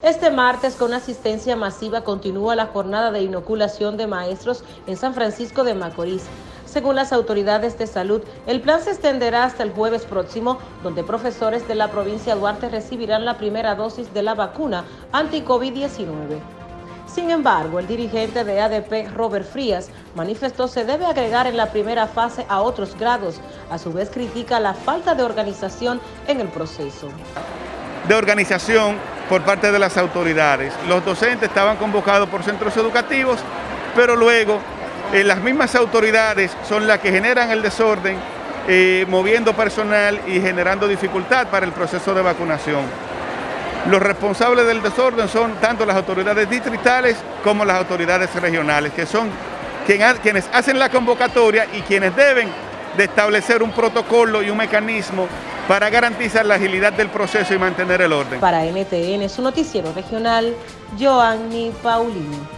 Este martes, con asistencia masiva, continúa la jornada de inoculación de maestros en San Francisco de Macorís. Según las autoridades de salud, el plan se extenderá hasta el jueves próximo, donde profesores de la provincia de Duarte recibirán la primera dosis de la vacuna anti-COVID-19. Sin embargo, el dirigente de ADP, Robert Frías, manifestó se debe agregar en la primera fase a otros grados. A su vez critica la falta de organización en el proceso. De organización por parte de las autoridades. Los docentes estaban convocados por centros educativos, pero luego eh, las mismas autoridades son las que generan el desorden, eh, moviendo personal y generando dificultad para el proceso de vacunación. Los responsables del desorden son tanto las autoridades distritales como las autoridades regionales, que son quienes hacen la convocatoria y quienes deben de establecer un protocolo y un mecanismo para garantizar la agilidad del proceso y mantener el orden. Para NTN, su noticiero regional, Joanny Paulino.